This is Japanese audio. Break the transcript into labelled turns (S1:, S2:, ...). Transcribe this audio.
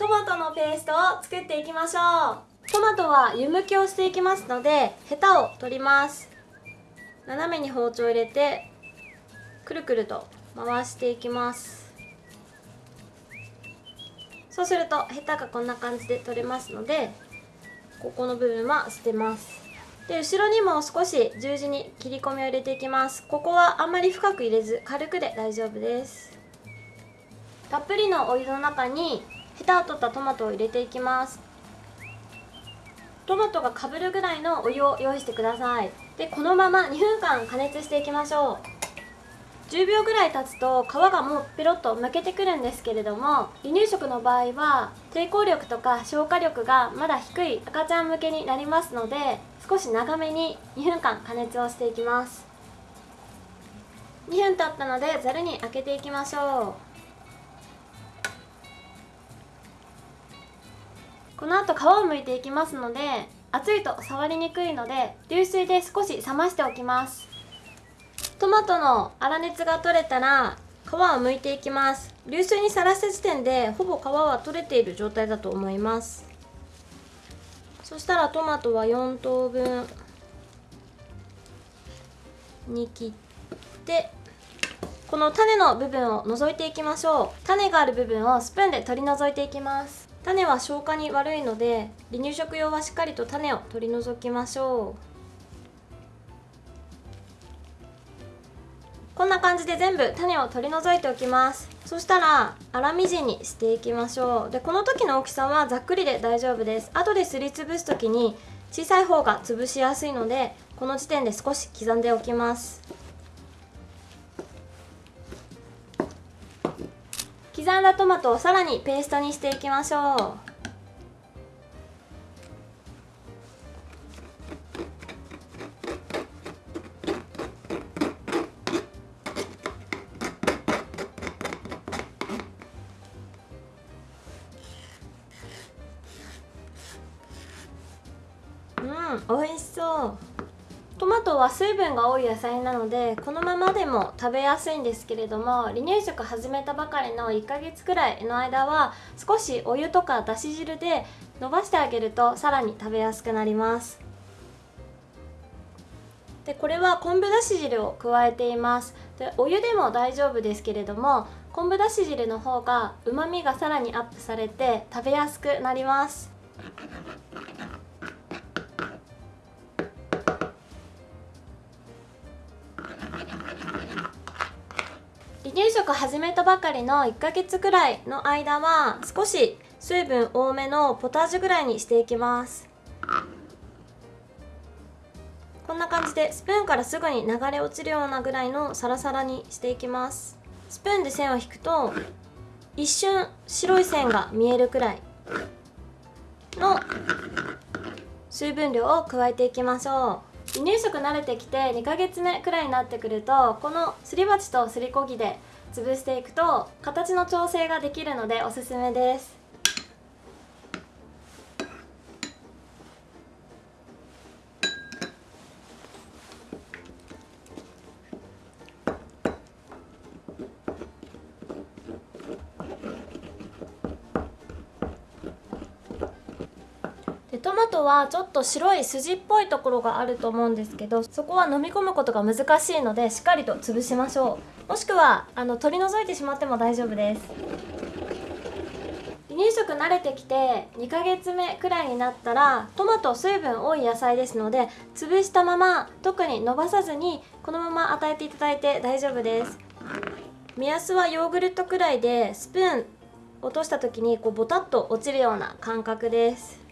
S1: トマトのペーストを作っていきましょう。トマトは湯むきをしていきますのでヘタを取ります。斜めに包丁を入れてくるくると回していきます。そうするとヘタがこんな感じで取れますのでここの部分は捨てます。で後ろにも少し十字に切り込みを入れていきます。ここはあんまり深く入れず軽くで大丈夫です。たっぷりのお湯の中にヘタを取ったトマトを入れていきます。トマトがかぶるぐらいのお湯を用意してください。でこのまま2分間加熱していきましょう。10秒ぐらい経つと皮がもうペロッとむけてくるんですけれども離乳食の場合は抵抗力とか消化力がまだ低い赤ちゃん向けになりますので少し長めに2分間加熱をしていきます。2分経ったのでざるに開けていきましょう。この後皮を剥いていきますので熱いと触りにくいので流水で少し冷ましておきます。トマトの粗熱が取れたら皮を剥いていきます。流水にさらした時点でほぼ皮は取れている状態だと思います。そしたらトマトは4等分に切ってこの種の部分を除いていきましょう。種がある部分をスプーンで取り除いていきます。種は消化に悪いので離乳食用はしっかりと種を取り除きましょう。こんな感じで全部種を取り除いておきます。そしたら粗みじんにしていきましょう。でこの時の大きさはざっくりで大丈夫です。後ですりつぶす時に小さい方が潰しやすいのでこの時点で少し刻んでおきます。刻んだトマトをさらにペーストにしていきましょう。うん美味しそう。トマトは水分が多い野菜なのでこのままでも食べやすいんですけれども離乳食始めたばかりの1ヶ月くらいの間は少しお湯とかだし汁で伸ばしてあげるとさらに食べやすくなります。でこれは昆布だし汁を加えています。でお湯でも大丈夫ですけれども昆布だし汁の方がうまみがさらにアップされて食べやすくなります。離乳食始めたばかりの1ヶ月くらいの間は少し水分多めのポタージュぐらいにしていきます。こんな感じでスプーンからすぐに流れ落ちるようなぐらいのサラサラにしていきます。スプーンで線を引くと一瞬白い線が見えるくらいの水分量を加えていきましょう。離乳食慣れてきて2ヶ月目くらいになってくるとこのすり鉢とすりこぎで潰していくと形の調整ができるのでおすすめですでトマトはちょっと白い筋っぽいところがあると思うんですけどそこは飲み込むことが難しいのでしっかりと潰しましょう。もしくはあの取り除いてしまっても大丈夫です。離乳食慣れてきて2ヶ月目くらいになったらトマト水分多い野菜ですので潰したまま特に伸ばさずにこのまま与えていただいて大丈夫です。目安はヨーグルトくらいでスプーン落とした時にこうボタッと落ちるような感覚です。